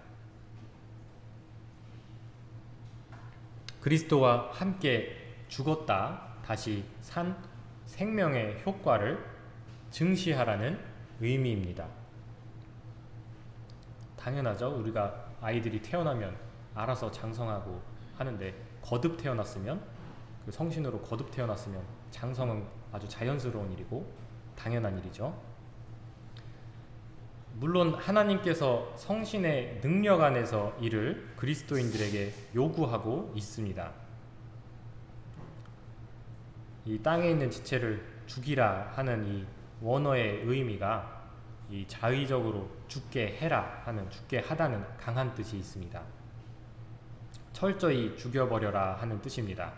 그리스도와 함께 죽었다 다시 산 생명의 효과를 증시하라는 의미입니다. 당연하죠. 우리가 아이들이 태어나면 알아서 장성하고 하는데 거듭 태어났으면 그 성신으로 거듭 태어났으면 장성은 아주 자연스러운 일이고 당연한 일이죠. 물론 하나님께서 성신의 능력 안에서 이를 그리스도인들에게 요구하고 있습니다. 이 땅에 있는 지체를 죽이라 하는 이 원어의 의미가 이 자의적으로 죽게 해라 하는 죽게 하다는 강한 뜻이 있습니다. 철저히 죽여버려라 하는 뜻입니다.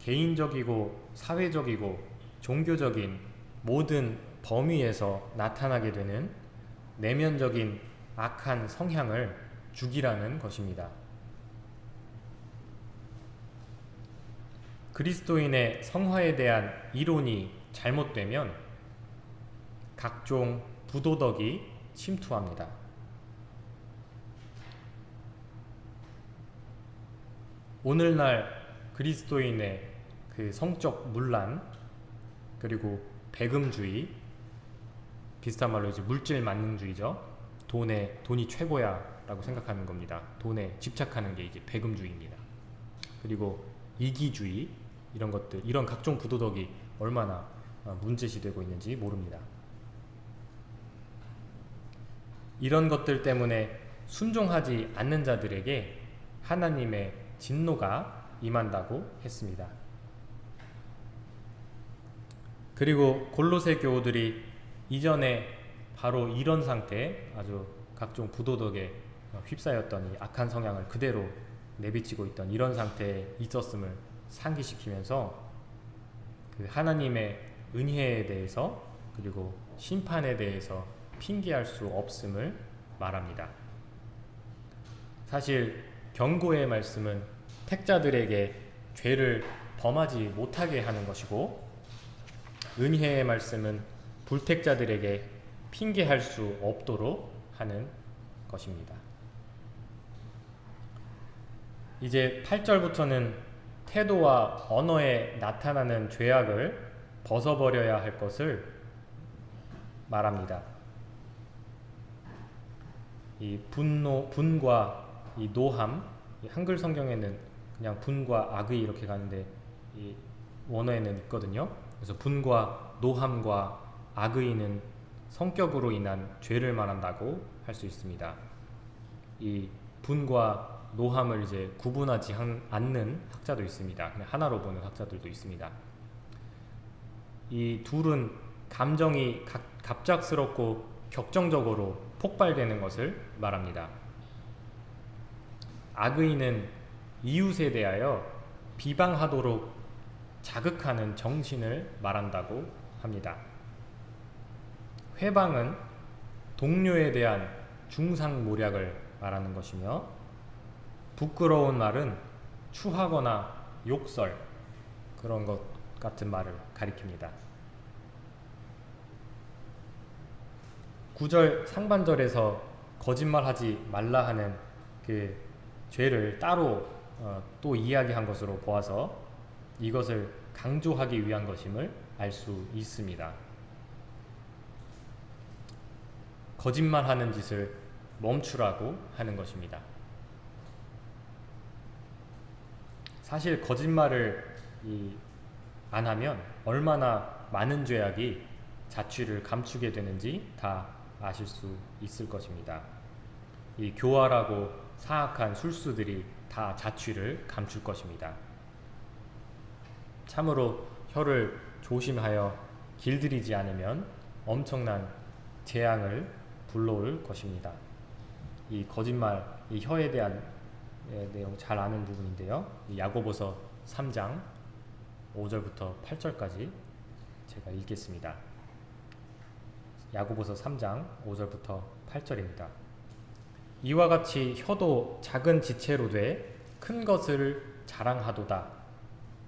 개인적이고 사회적이고 종교적인 모든 범위에서 나타나게 되는 내면적인 악한 성향을 죽이라는 것입니다. 그리스도인의 성화에 대한 이론이 잘못되면 각종 부도덕이 침투합니다. 오늘날 그리스도인의 그 성적 문란 그리고 배금주의 비슷한 말로 이제 물질 만능주의죠. 돈에 돈이 최고야 라고 생각하는 겁니다. 돈에 집착하는 게 이제 배금주의입니다. 그리고 이기주의 이런 것들 이런 각종 부도덕이 얼마나 어, 문제시되고 있는지 모릅니다. 이런 것들 때문에 순종하지 않는 자들에게 하나님의 진노가 임한다고 했습니다. 그리고 골로새 교우들이 이전에 바로 이런 상태 아주 각종 부도덕에 휩싸였던 이 악한 성향을 그대로 내비치고 있던 이런 상태에 있었음을 상기시키면서 그 하나님의 은혜에 대해서 그리고 심판에 대해서 핑계할 수 없음을 말합니다. 사실 경고의 말씀은 택자들에게 죄를 범하지 못하게 하는 것이고 은혜의 말씀은 불택자들에게 핑계할 수 없도록 하는 것입니다. 이제 8절부터는 태도와 언어에 나타나는 죄악을 벗어버려야 할 것을 말합니다. 이 분노, 분과 이 노함, 이 한글 성경에는 그냥 분과 악의 이렇게 가는데 이 원어에는 있거든요. 그래서 분과 노함과 악의는 성격으로 인한 죄를 말한다고 할 수 있습니다. 이 분과 노함을 이제 구분하지 않는 학자도 있습니다. 그냥 하나로 보는 학자들도 있습니다. 이 둘은 감정이 갑작스럽고 격정적으로 폭발되는 것을 말합니다. 악의는 이웃에 대하여 비방하도록 자극하는 정신을 말한다고 합니다. 회방은 동료에 대한 중상모략을 말하는 것이며 부끄러운 말은 추하거나 욕설 그런 것 같은 말을 가리킵니다. 9절 상반절에서 거짓말하지 말라 하는 그 죄를 따로 어, 또 이야기한 것으로 보아서 이것을 강조하기 위한 것임을 알 수 있습니다. 거짓말하는 짓을 멈추라고 하는 것입니다. 사실 거짓말을 안 하면 얼마나 많은 죄악이 자취를 감추게 되는지 다 아실 수 있을 것입니다. 이 교활하고 사악한 술수들이 다 자취를 감출 것입니다. 참으로 혀를 조심하여 길들이지 않으면 엄청난 재앙을 불러올 것입니다. 이 거짓말, 이 혀에 대한 내용 잘 아는 부분인데요. 야고보서 3장 5절부터 8절까지 제가 읽겠습니다. 야고보서 3장 5절부터 8절입니다. 이와 같이 혀도 작은 지체로 돼 큰 것을 자랑하도다.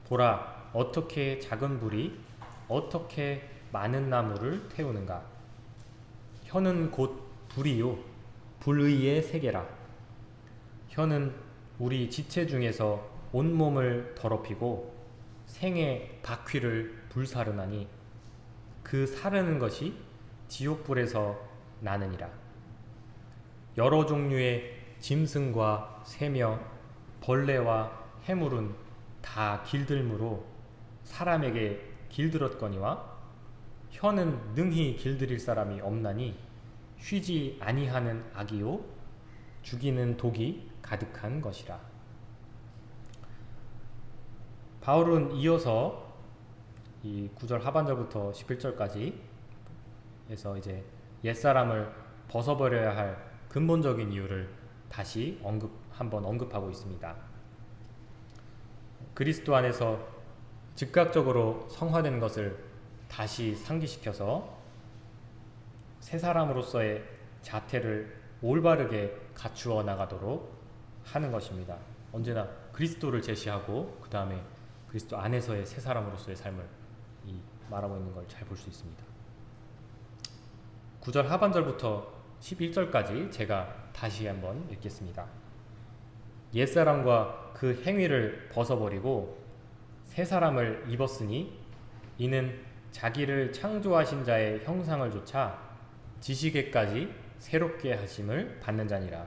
보라 어떻게 작은 불이 어떻게 많은 나무를 태우는가. 혀는 곧 불이요 불의의 세계라. 혀는 우리 지체 중에서 온몸을 더럽히고 생의 바퀴를 불사르나니 그 사르는 것이 지옥불에서 나느니라. 여러 종류의 짐승과 새며 벌레와 해물은 다 길들므로 사람에게 길들었거니와 혀는 능히 길들일 사람이 없나니 쉬지 아니하는 악이요 죽이는 독이 가득한 것이라. 바울은 이어서 이 9절 하반절부터 11절까지 해서 이제 옛사람을 벗어버려야 할 근본적인 이유를 다시 언급 한번 언급하고 있습니다. 그리스도 안에서 즉각적으로 성화된 것을 다시 상기시켜서 새 사람으로서의 자태를 올바르게 갖추어 나가도록 하는 것입니다. 언제나 그리스도를 제시하고 그 다음에 그리스도 안에서의 새 사람으로서의 삶을 말하고 있는 걸 잘 볼 수 있습니다. 9절 하반절부터 11절까지 제가 다시 한번 읽겠습니다. 옛사람과 그 행위를 벗어버리고 새 사람을 입었으니 이는 자기를 창조하신 자의 형상을 조차 지식에까지 새롭게 하심을 받는 자니라.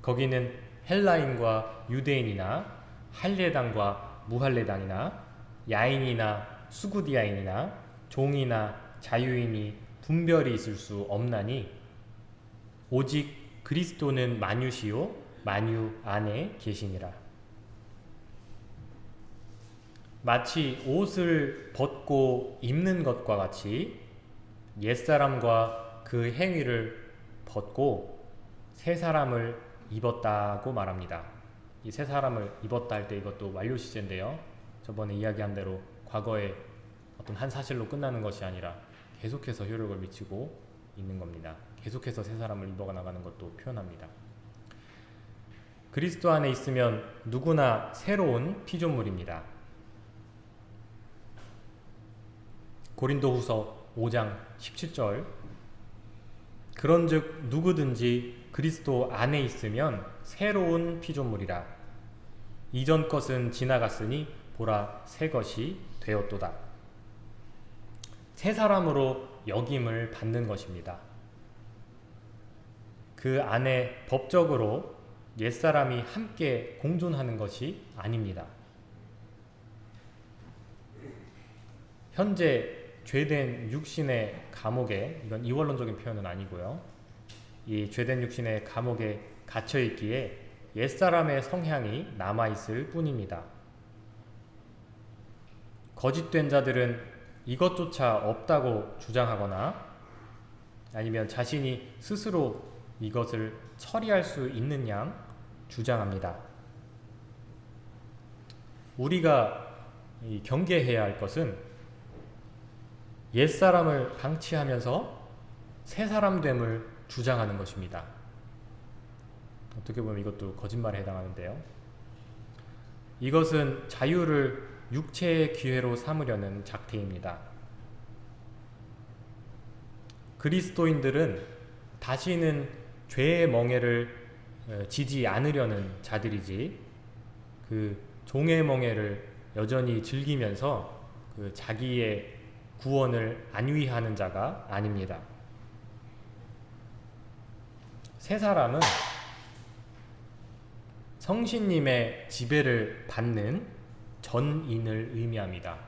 거기는 헬라인과 유대인이나 할례당과 무할례당이나 야인이나 수구디아인이나 종이나 자유인이 분별이 있을 수 없나니 오직 그리스도는 만유시요 만유 안에 계시니라. 마치 옷을 벗고 입는 것과 같이 옛사람과 그 행위를 벗고 새 사람을 입었다고 말합니다. 이새 사람을 입었다 할 때 이것도 완료 시제인데요. 저번에 이야기한 대로 과거에 어떤 한 사실로 끝나는 것이 아니라 계속해서 효력을 미치고 있는 겁니다. 계속해서 새 사람을 입어 나가는 것도 표현합니다. 그리스도 안에 있으면 누구나 새로운 피조물입니다. 고린도후서 5장 17절 그런즉 누구든지 그리스도 안에 있으면 새로운 피조물이라 이전 것은 지나갔으니 보라 새 것이 되었도다. 새 사람으로 여김을 받는 것입니다. 그 안에 법적으로 옛사람이 함께 공존하는 것이 아닙니다. 현재 죄된 육신의 감옥에 이건 이원론적인 표현은 아니고요. 이 죄된 육신의 감옥에 갇혀 있기에 옛사람의 성향이 남아 있을 뿐입니다. 거짓된 자들은 이것조차 없다고 주장하거나 아니면 자신이 스스로 이것을 처리할 수 있는 양 주장합니다. 우리가 경계해야 할 것은 옛사람을 방치하면서 새사람됨을 주장하는 것입니다. 어떻게 보면 이것도 거짓말에 해당하는데요. 이것은 자유를 육체의 기회로 삼으려는 작태입니다. 그리스도인들은 다시는 죄의 멍에를 지지 않으려는 자들이지 그 종의 멍에를 여전히 즐기면서 그 자기의 구원을 안위하는 자가 아닙니다. 세 사람은 성신님의 지배를 받는 전인을 의미합니다.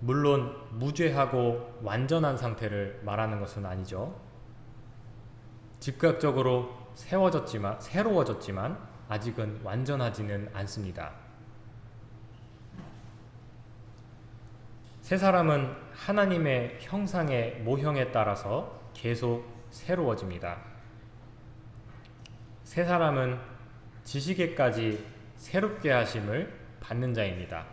물론 무죄하고 완전한 상태를 말하는 것은 아니죠. 즉각적으로 세워졌지만 새로워졌지만 아직은 완전하지는 않습니다. 세 사람은 하나님의 형상의 모형에 따라서 계속 새로워집니다. 세 사람은 지식에까지 새롭게 하심을 받는 자입니다.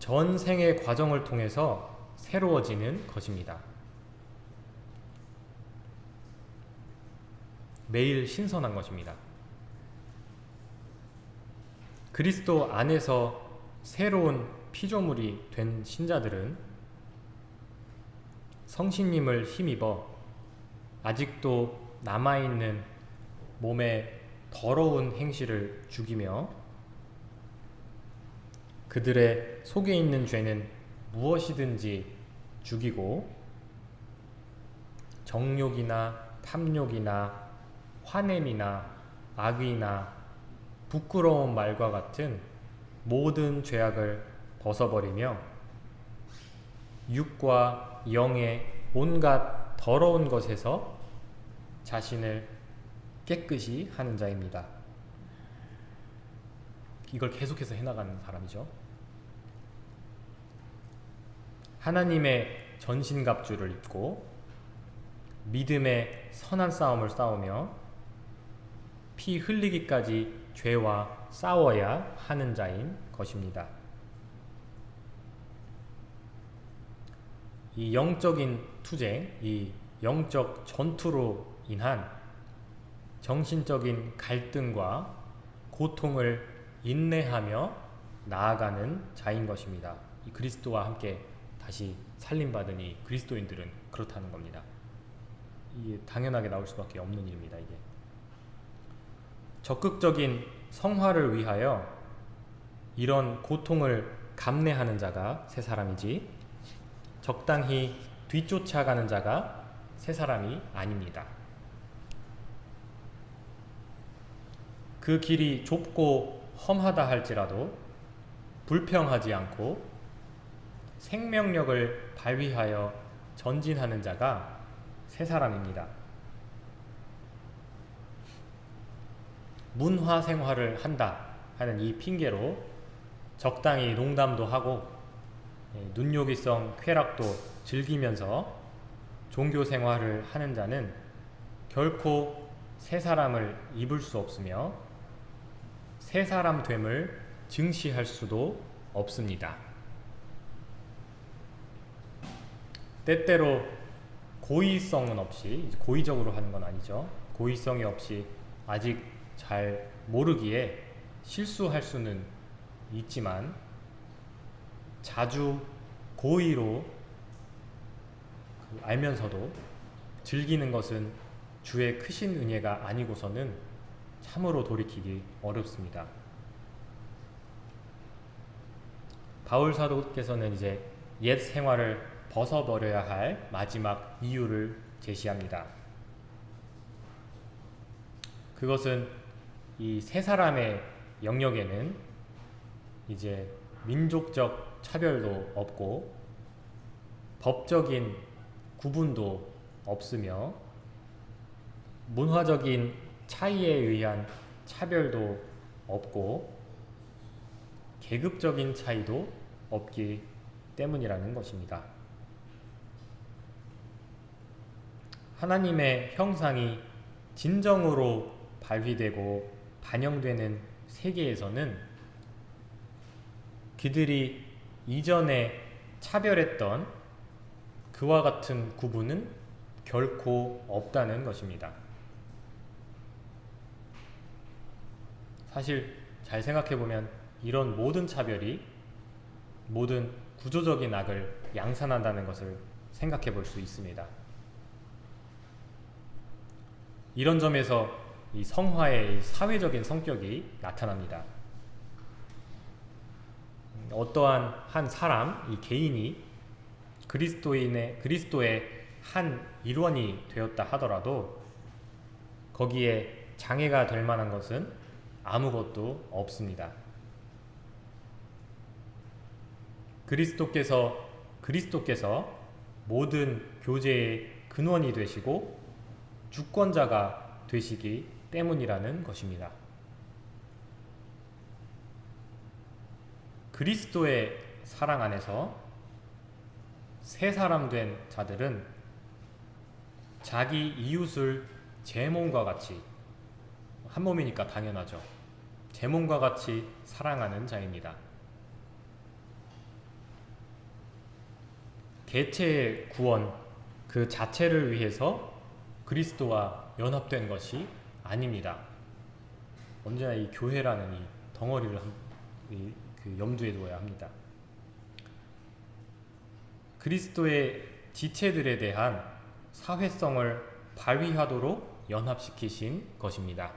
전생의 과정을 통해서 새로워지는 것입니다. 매일 신선한 것입니다. 그리스도 안에서 새로운 피조물이 된 신자들은 성신님을 힘입어 아직도 남아있는 몸의 더러운 행실을 죽이며 그들의 속에 있는 죄는 무엇이든지 죽이고 정욕이나 탐욕이나 화냄이나 악의나 부끄러운 말과 같은 모든 죄악을 벗어버리며 육과 영의 온갖 더러운 것에서 자신을 깨끗이 하는 자입니다. 이걸 계속해서 해나가는 사람이죠. 하나님의 전신갑주를 입고 믿음의 선한 싸움을 싸우며 피 흘리기까지 죄와 싸워야 하는 자인 것입니다. 이 영적인 투쟁, 이 영적 전투로 인한 정신적인 갈등과 고통을 인내하며 나아가는 자인 것입니다. 이 그리스도와 함께 다시 살림받으니 그리스도인들은 그렇다는 겁니다. 이게 당연하게 나올 수밖에 없는 일입니다. 이게 적극적인 성화를 위하여 이런 고통을 감내하는 자가 세 사람이지 적당히 뒤쫓아가는 자가 세 사람이 아닙니다. 그 길이 좁고 험하다 할지라도 불평하지 않고 생명력을 발휘하여 전진하는 자가 새 사람입니다. 문화 생활을 한다 하는 이 핑계로 적당히 농담도 하고 예, 눈요기성 쾌락도 즐기면서 종교 생활을 하는 자는 결코 새 사람을 입을 수 없으며 새 사람 됨을 증시할 수도 없습니다. 때때로 고의성은 없이 고의적으로 하는 건 아니죠. 고의성이 없이 아직 잘 모르기에 실수할 수는 있지만 자주 고의로 그 알면서도 즐기는 것은 주의 크신 은혜가 아니고서는 참으로 돌이키기 어렵습니다. 바울 사도께서는 이제 옛 생활을 벗어버려야 할 마지막 이유를 제시합니다. 그것은 이 세 사람의 영역에는 이제 민족적 차별도 없고 법적인 구분도 없으며 문화적인 차이에 의한 차별도 없고 계급적인 차이도 없기 때문이라는 것입니다. 하나님의 형상이 진정으로 발휘되고 반영되는 세계에서는 그들이 이전에 차별했던 그와 같은 구분은 결코 없다는 것입니다. 사실 잘 생각해보면 이런 모든 차별이 모든 구조적인 악을 양산한다는 것을 생각해 볼 수 있습니다. 이런 점에서 이 성화의 사회적인 성격이 나타납니다. 어떠한 한 사람, 이 개인이 그리스도인의 그리스도의 한 일원이 되었다 하더라도 거기에 장애가 될 만한 것은 아무것도 없습니다. 그리스도께서 그리스도께서 모든 교제의 근원이 되시고 주권자가 되시기 때문이라는 것입니다. 그리스도의 사랑 안에서 새 사람 된 자들은 자기 이웃을 제 몸과 같이 한 몸이니까 당연하죠. 제 몸과 같이 사랑하는 자입니다. 개체의 구원 그 자체를 위해서 그리스도와 연합된 것이 아닙니다. 언제나 이 교회라는 이 덩어리를 그 염두에 두어야 합니다. 그리스도의 지체들에 대한 사회성을 발휘하도록 연합시키신 것입니다.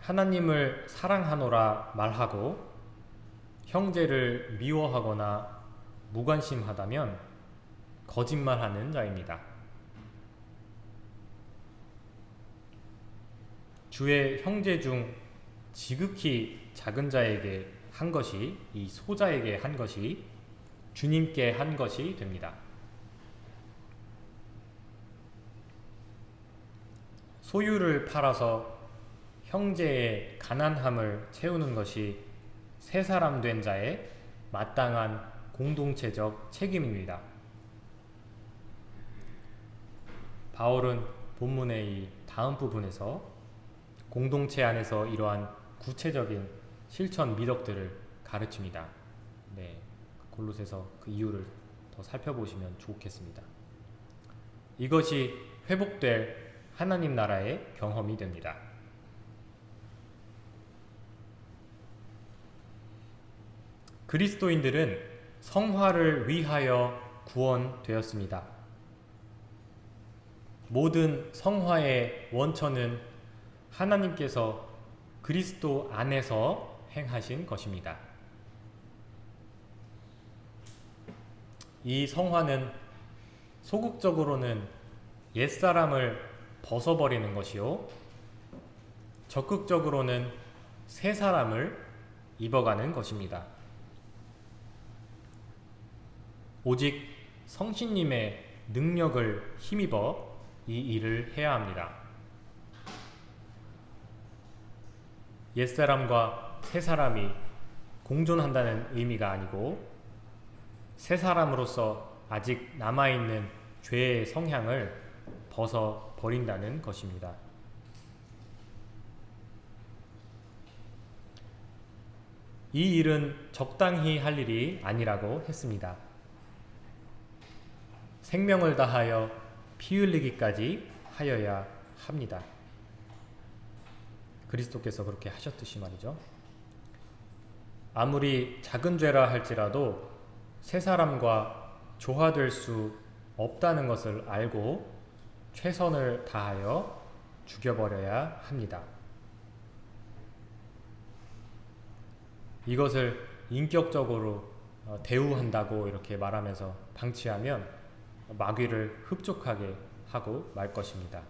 하나님을 사랑하노라 말하고 형제를 미워하거나 무관심하다면 거짓말하는 자입니다. 주의 형제 중 지극히 작은 자에게 한 것이 이 소자에게 한 것이 주님께 한 것이 됩니다. 소유를 팔아서 형제의 가난함을 채우는 것이 새 사람 된 자의 마땅한 공동체적 책임입니다. 바울은 본문의 이 다음 부분에서 공동체 안에서 이러한 구체적인 실천 미덕들을 가르칩니다. 네, 골로새서 그 이유를 더 살펴보시면 좋겠습니다. 이것이 회복될 하나님 나라의 경험이 됩니다. 그리스도인들은 성화를 위하여 구원되었습니다. 모든 성화의 원천은 하나님께서 그리스도 안에서 행하신 것입니다. 이 성화는 소극적으로는 옛사람을 벗어버리는 것이요. 적극적으로는 새 사람을 입어가는 것입니다. 오직 성신님의 능력을 힘입어 이 일을 해야 합니다. 옛사람과 새사람이 공존한다는 의미가 아니고 새 사람으로서 아직 남아있는 죄의 성향을 벗어 버린다는 것입니다. 이 일은 적당히 할 일이 아니라고 했습니다. 생명을 다하여 피 흘리기까지 하여야 합니다. 그리스도께서 그렇게 하셨듯이 말이죠. 아무리 작은 죄라 할지라도 새 사람과 조화될 수 없다는 것을 알고 최선을 다하여 죽여버려야 합니다. 이것을 인격적으로 어, 대우한다고 이렇게 말하면서 방치하면 마귀를 흡족하게 하고 말 것입니다.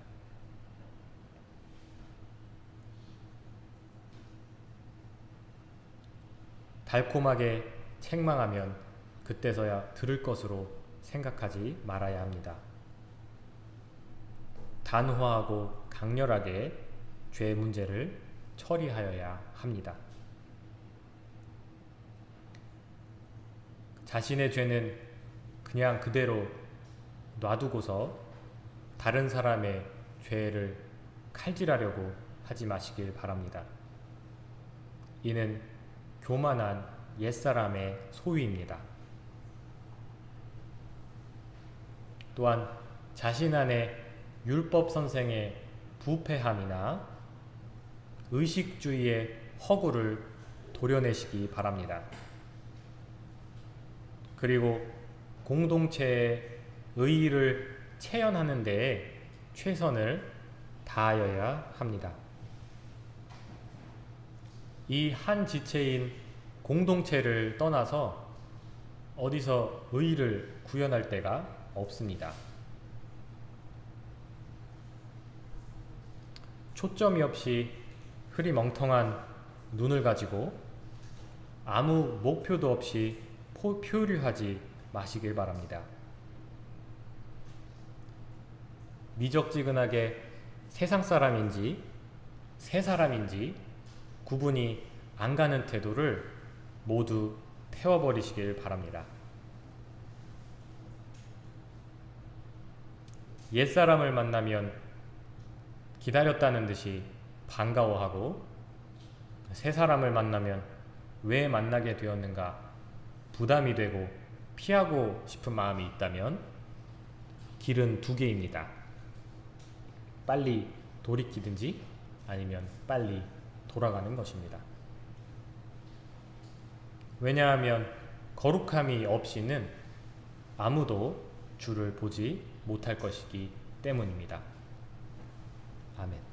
달콤하게 책망하면 그때서야 들을 것으로 생각하지 말아야 합니다. 단호하고 강렬하게 죄 문제를 처리하여야 합니다. 자신의 죄는 그냥 그대로 놔두고서 다른 사람의 죄를 칼질하려고 하지 마시길 바랍니다. 이는 교만한 옛사람의 소위입니다. 또한 자신 안에 율법 선생의 부패함이나 의식주의의 허구를 도려내시기 바랍니다. 그리고 공동체의 의의를 체현하는 데에 최선을 다하여야 합니다. 이 한 지체인 공동체를 떠나서 어디서 의의를 구현할 데가 없습니다. 초점이 없이 흐리멍텅한 눈을 가지고 아무 목표도 없이 포, 표류하지 마시길 바랍니다. 미적지근하게 세상 사람인지 새 사람인지 구분이 안 가는 태도를 모두 태워버리시길 바랍니다. 옛사람을 만나면 기다렸다는 듯이 반가워하고 새 사람을 만나면 왜 만나게 되었는가 부담이 되고 피하고 싶은 마음이 있다면 길은 두 개입니다. 빨리 돌이키든지 아니면 빨리 돌아가는 것입니다. 왜냐하면 거룩함이 없이는 아무도 주를 보지 못할 것이기 때문입니다. 아멘.